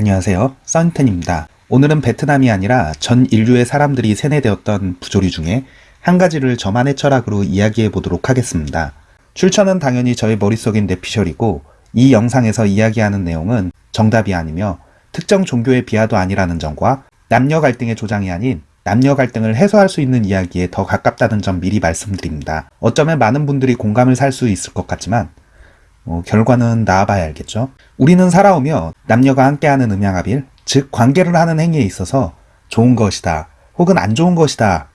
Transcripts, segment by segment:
안녕하세요. 써니텐입니다. 오늘은 베트남이 아니라 전 인류의 사람들이 세뇌되었던 부조리 중에 한 가지를 저만의 철학으로 이야기해 보도록 하겠습니다. 출처는 당연히 저의 머릿속인 뇌피셜이고 이 영상에서 이야기하는 내용은 정답이 아니며 특정 종교의 비하도 아니라는 점과 남녀 갈등의 조장이 아닌 남녀 갈등을 해소할 수 있는 이야기에 더 가깝다는 점 미리 말씀드립니다. 어쩌면 많은 분들이 공감을 살 수 있을 것 같지만 어, 결과는 나아봐야 알겠죠. 우리는 살아오며 남녀가 함께하는 음양합일, 즉 관계를 하는 행위에 있어서 좋은 것이다 혹은 안 좋은 것이다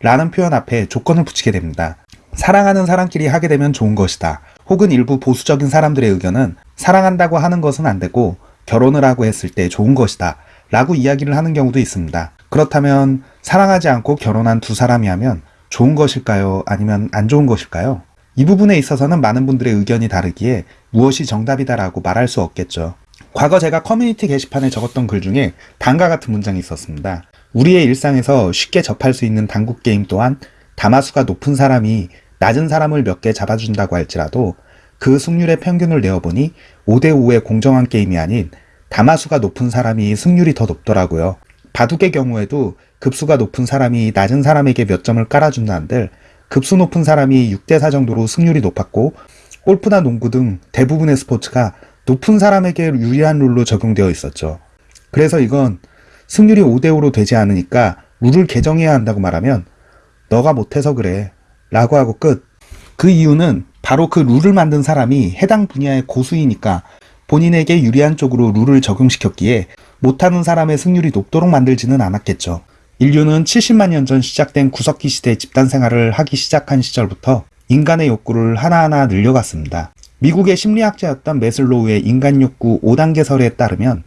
라는 표현 앞에 조건을 붙이게 됩니다. 사랑하는 사람끼리 하게 되면 좋은 것이다 혹은 일부 보수적인 사람들의 의견은 사랑한다고 하는 것은 안 되고 결혼을 하고 했을 때 좋은 것이다 라고 이야기를 하는 경우도 있습니다. 그렇다면 사랑하지 않고 결혼한 두 사람이 하면 좋은 것일까요? 아니면 안 좋은 것일까요? 이 부분에 있어서는 많은 분들의 의견이 다르기에 무엇이 정답이다라고 말할 수 없겠죠. 과거 제가 커뮤니티 게시판에 적었던 글 중에 다음과 같은 문장이 있었습니다. 우리의 일상에서 쉽게 접할 수 있는 당구 게임 또한 다마수가 높은 사람이 낮은 사람을 몇 개 잡아준다고 할지라도 그 승률의 평균을 내어보니 5대5의 공정한 게임이 아닌 다마수가 높은 사람이 승률이 더 높더라고요. 바둑의 경우에도 급수가 높은 사람이 낮은 사람에게 몇 점을 깔아준다는들 급수 높은 사람이 6대4 정도로 승률이 높았고 골프나 농구 등 대부분의 스포츠가 높은 사람에게 유리한 룰로 적용되어 있었죠. 그래서 이건 승률이 5대5로 되지 않으니까 룰을 개정해야 한다고 말하면 너가 못해서 그래 라고 하고 끝. 그 이유는 바로 그 룰을 만든 사람이 해당 분야의 고수이니까 본인에게 유리한 쪽으로 룰을 적용시켰기에 못하는 사람의 승률이 높도록 만들지는 않았겠죠. 인류는 70만 년 전 시작된 구석기 시대 집단 생활을 하기 시작한 시절부터 인간의 욕구를 하나하나 늘려갔습니다. 미국의 심리학자였던 메슬로우의 인간 욕구 5단계설에 따르면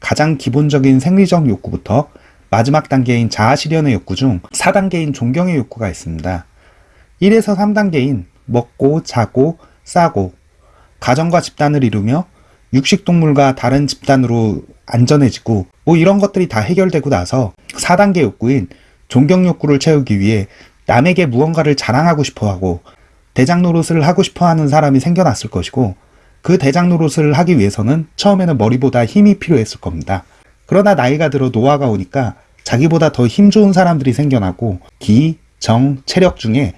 가장 기본적인 생리적 욕구부터 마지막 단계인 자아 실현의 욕구 중 4단계인 존경의 욕구가 있습니다. 1에서 3단계인 먹고, 자고, 싸고, 가정과 집단을 이루며 육식동물과 다른 집단으로 안전해지고 뭐 이런 것들이 다 해결되고 나서 4단계 욕구인 존경 욕구를 채우기 위해 남에게 무언가를 자랑하고 싶어 하고 대장 노릇을 하고 싶어 하는 사람이 생겨났을 것이고 그 대장 노릇을 하기 위해서는 처음에는 머리보다 힘이 필요했을 겁니다. 그러나 나이가 들어 노화가 오니까 자기보다 더 힘 좋은 사람들이 생겨나고 기, 정, 체력 중에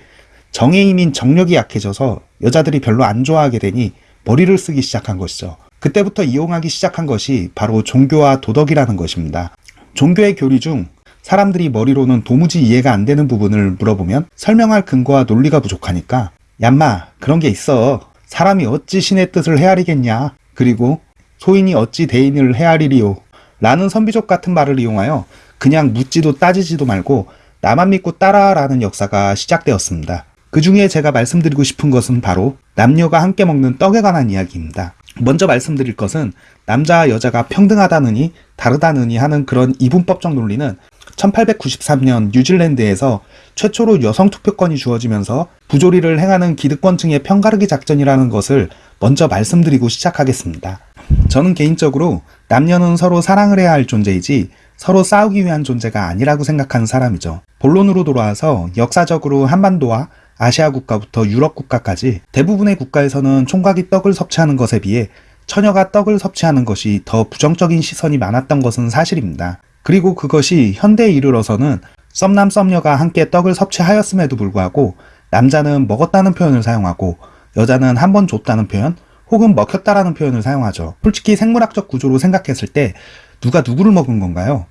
정의 힘인 정력이 약해져서 여자들이 별로 안 좋아하게 되니 머리를 쓰기 시작한 것이죠. 그때부터 이용하기 시작한 것이 바로 종교와 도덕이라는 것입니다. 종교의 교리 중 사람들이 머리로는 도무지 이해가 안 되는 부분을 물어보면 설명할 근거와 논리가 부족하니까 얌마 그런 게 있어. 사람이 어찌 신의 뜻을 헤아리겠냐. 그리고 소인이 어찌 대인을 헤아리리요. 라는 선비족 같은 말을 이용하여 그냥 묻지도 따지지도 말고 나만 믿고 따라라는 역사가 시작되었습니다. 그 중에 제가 말씀드리고 싶은 것은 바로 남녀가 함께 먹는 떡에 관한 이야기입니다. 먼저 말씀드릴 것은 남자와 여자가 평등하다느니 다르다느니 하는 그런 이분법적 논리는 1893년 뉴질랜드에서 최초로 여성 투표권이 주어지면서 부조리를 행하는 기득권층의 편가르기 작전이라는 것을 먼저 말씀드리고 시작하겠습니다. 저는 개인적으로 남녀는 서로 사랑을 해야 할 존재이지 서로 싸우기 위한 존재가 아니라고 생각하는 사람이죠. 본론으로 돌아와서 역사적으로 한반도와 아시아 국가부터 유럽 국가까지 대부분의 국가에서는 총각이 떡을 섭취하는 것에 비해 처녀가 떡을 섭취하는 것이 더 부정적인 시선이 많았던 것은 사실입니다. 그리고 그것이 현대에 이르러서는 썸남 썸녀가 함께 떡을 섭취하였음에도 불구하고 남자는 먹었다는 표현을 사용하고 여자는 한 번 줬다는 표현 혹은 먹혔다라는 표현을 사용하죠. 솔직히 생물학적 구조로 생각했을 때 누가 누구를 먹은 건가요?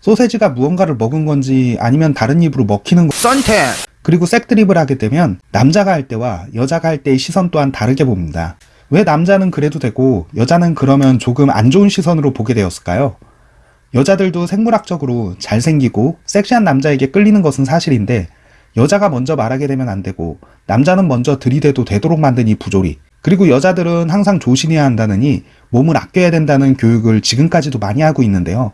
소세지가 무언가를 먹은 건지 아니면 다른 입으로 먹히는 거 썬텐 그리고 색드립을 하게 되면 남자가 할 때와 여자가 할 때의 시선 또한 다르게 봅니다. 왜 남자는 그래도 되고 여자는 그러면 조금 안 좋은 시선으로 보게 되었을까요? 여자들도 생물학적으로 잘생기고 섹시한 남자에게 끌리는 것은 사실인데 여자가 먼저 말하게 되면 안 되고 남자는 먼저 들이대도 되도록 만든 이 부조리 그리고 여자들은 항상 조심해야 한다느니 몸을 아껴야 된다는 교육을 지금까지도 많이 하고 있는데요.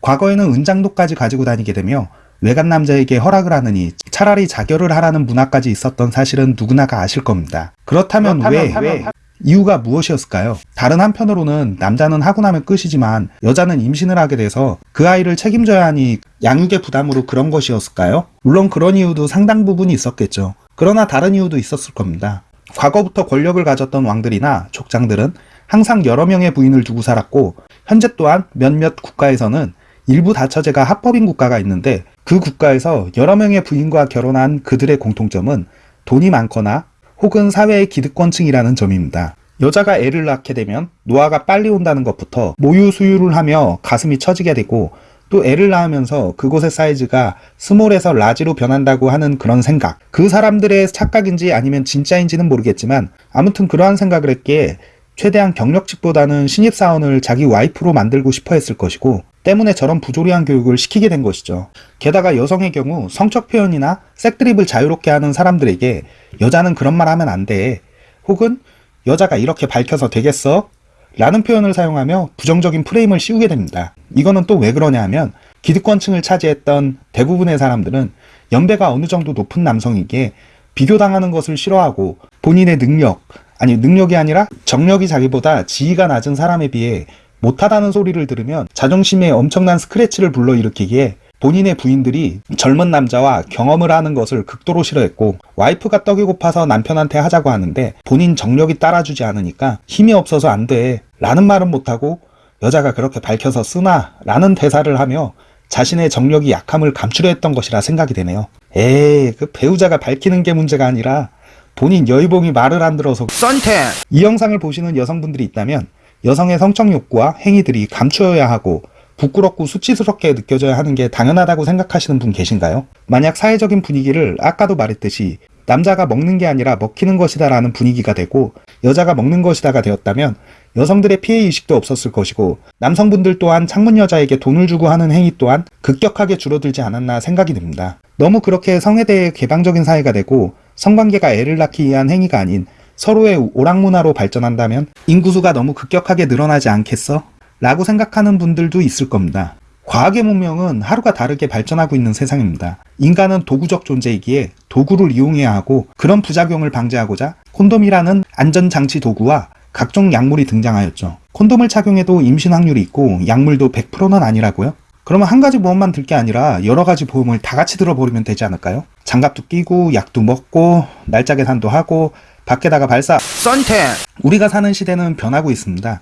과거에는 은장도까지 가지고 다니게 되며 외간 남자에게 허락을 하느니 차라리 자결을 하라는 문화까지 있었던 사실은 누구나가 아실 겁니다. 그렇다면, 그렇다면 왜, 왜 이유가 무엇이었을까요? 다른 한편으로는 남자는 하고 나면 끝이지만 여자는 임신을 하게 돼서 그 아이를 책임져야 하니 양육의 부담으로 그런 것이었을까요? 물론 그런 이유도 상당 부분이 있었겠죠. 그러나 다른 이유도 있었을 겁니다. 과거부터 권력을 가졌던 왕들이나 족장들은 항상 여러 명의 부인을 두고 살았고 현재 또한 몇몇 국가에서는 일부 다처제가 합법인 국가가 있는데 그 국가에서 여러 명의 부인과 결혼한 그들의 공통점은 돈이 많거나 혹은 사회의 기득권층이라는 점입니다. 여자가 애를 낳게 되면 노화가 빨리 온다는 것부터 모유 수유를 하며 가슴이 처지게 되고 또 애를 낳으면서 그곳의 사이즈가 small에서 large로 변한다고 하는 그런 생각. 그 사람들의 착각인지 아니면 진짜인지는 모르겠지만 아무튼 그러한 생각을 했기에 최대한 경력직보다는 신입사원을 자기 와이프로 만들고 싶어 했을 것이고 때문에 저런 부조리한 교육을 시키게 된 것이죠. 게다가 여성의 경우 성적 표현이나 색드립을 자유롭게 하는 사람들에게 여자는 그런 말 하면 안 돼. 혹은 여자가 이렇게 밝혀서 되겠어? 라는 표현을 사용하며 부정적인 프레임을 씌우게 됩니다. 이거는 또 왜 그러냐 하면 기득권층을 차지했던 대부분의 사람들은 연배가 어느 정도 높은 남성에게 비교당하는 것을 싫어하고 본인의 능력, 아니 능력이 아니라 정력이 자기보다 지위가 낮은 사람에 비해 못하다는 소리를 들으면 자존심에 엄청난 스크래치를 불러일으키기에 본인의 부인들이 젊은 남자와 경험을 하는 것을 극도로 싫어했고 와이프가 떡이 고파서 남편한테 하자고 하는데 본인 정력이 따라주지 않으니까 힘이 없어서 안 돼 라는 말은 못하고 여자가 그렇게 밝혀서 쓰나 라는 대사를 하며 자신의 정력이 약함을 감추려 했던 것이라 생각이 되네요. 에이 그 배우자가 밝히는 게 문제가 아니라 본인 여의봉이 말을 안 들어서 썬텐 이 영상을 보시는 여성분들이 있다면 여성의 성적 욕구와 행위들이 감추어야 하고 부끄럽고 수치스럽게 느껴져야 하는 게 당연하다고 생각하시는 분 계신가요? 만약 사회적인 분위기를 아까도 말했듯이 남자가 먹는 게 아니라 먹히는 것이다 라는 분위기가 되고 여자가 먹는 것이다가 되었다면 여성들의 피해 의식도 없었을 것이고 남성분들 또한 창문 여자에게 돈을 주고 하는 행위 또한 급격하게 줄어들지 않았나 생각이 듭니다. 너무 그렇게 성에 대해 개방적인 사회가 되고 성관계가 애를 낳기 위한 행위가 아닌 서로의 오락문화로 발전한다면 인구수가 너무 급격하게 늘어나지 않겠어? 라고 생각하는 분들도 있을 겁니다. 과학의 문명은 하루가 다르게 발전하고 있는 세상입니다. 인간은 도구적 존재이기에 도구를 이용해야 하고 그런 부작용을 방지하고자 콘돔이라는 안전장치 도구와 각종 약물이 등장하였죠. 콘돔을 착용해도 임신 확률이 있고 약물도 100%는 아니라고요? 그러면 한 가지 보험만 들 게 아니라 여러 가지 보험을 다 같이 들어버리면 되지 않을까요? 장갑도 끼고 약도 먹고 날짜 계산도 하고 밖에다가 발사 썬텐 우리가 사는 시대는 변하고 있습니다.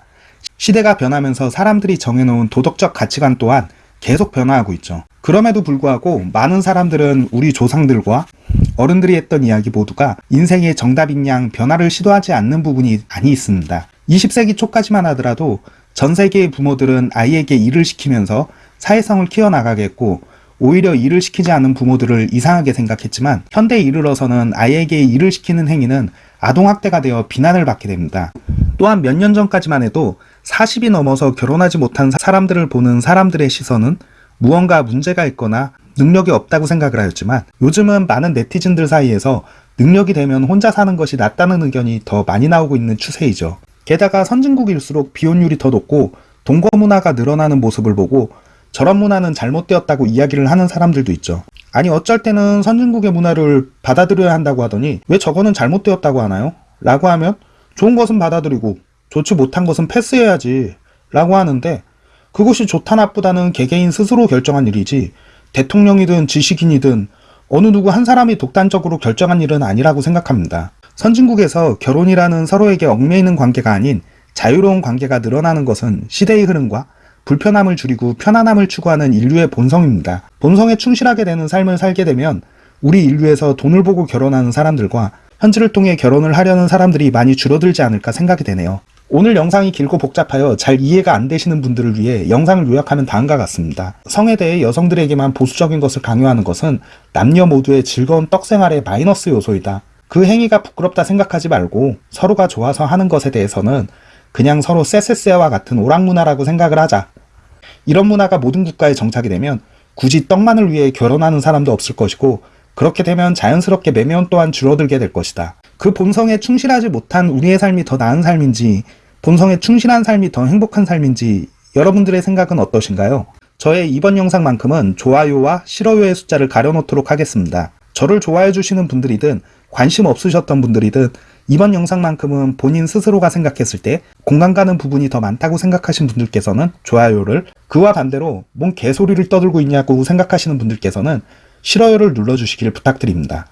시대가 변하면서 사람들이 정해놓은 도덕적 가치관 또한 계속 변화하고 있죠. 그럼에도 불구하고 많은 사람들은 우리 조상들과 어른들이 했던 이야기 모두가 인생의 정답인 양 변화를 시도하지 않는 부분이 많이 있습니다. 20세기 초까지만 하더라도 전 세계의 부모들은 아이에게 일을 시키면서 사회성을 키워나가겠고 오히려 일을 시키지 않은 부모들을 이상하게 생각했지만 현대에 이르러서는 아이에게 일을 시키는 행위는 아동학대가 되어 비난을 받게 됩니다. 또한 몇 년 전까지만 해도 40이 넘어서 결혼하지 못한 사람들을 보는 사람들의 시선은 무언가 문제가 있거나 능력이 없다고 생각을 하였지만 요즘은 많은 네티즌들 사이에서 능력이 되면 혼자 사는 것이 낫다는 의견이 더 많이 나오고 있는 추세이죠. 게다가 선진국일수록 비혼율이 더 높고 동거 문화가 늘어나는 모습을 보고 저런 문화는 잘못되었다고 이야기를 하는 사람들도 있죠. 아니 어쩔 때는 선진국의 문화를 받아들여야 한다고 하더니 왜 저거는 잘못되었다고 하나요? 라고 하면 좋은 것은 받아들이고 좋지 못한 것은 패스해야지 라고 하는데 그것이 좋다 나쁘다는 개개인 스스로 결정한 일이지 대통령이든 지식인이든 어느 누구 한 사람이 독단적으로 결정한 일은 아니라고 생각합니다. 선진국에서 결혼이라는 서로에게 얽매이는 관계가 아닌 자유로운 관계가 늘어나는 것은 시대의 흐름과 불편함을 줄이고 편안함을 추구하는 인류의 본성입니다. 본성에 충실하게 되는 삶을 살게 되면 우리 인류에서 돈을 보고 결혼하는 사람들과 현지를 통해 결혼을 하려는 사람들이 많이 줄어들지 않을까 생각이 되네요. 오늘 영상이 길고 복잡하여 잘 이해가 안 되시는 분들을 위해 영상을 요약하면 다음과 같습니다. 성에 대해 여성들에게만 보수적인 것을 강요하는 것은 남녀 모두의 즐거운 떡생활의 마이너스 요소이다. 그 행위가 부끄럽다 생각하지 말고 서로가 좋아서 하는 것에 대해서는 그냥 서로 쎄쎄쎄와 같은 오락 문화라고 생각을 하자. 이런 문화가 모든 국가에 정착이 되면 굳이 떡만을 위해 결혼하는 사람도 없을 것이고 그렇게 되면 자연스럽게 매면 또한 줄어들게 될 것이다. 그 본성에 충실하지 못한 우리의 삶이 더 나은 삶인지 본성에 충실한 삶이 더 행복한 삶인지 여러분들의 생각은 어떠신가요? 저의 이번 영상만큼은 좋아요와 싫어요의 숫자를 가려놓도록 하겠습니다. 저를 좋아해 주시는 분들이든 관심 없으셨던 분들이든 이번 영상만큼은 본인 스스로가 생각했을 때 공감 가는 부분이 더 많다고 생각하신 분들께서는 좋아요를 그와 반대로 뭔 개소리를 떠들고 있냐고 생각하시는 분들께서는 싫어요를 눌러주시길 부탁드립니다.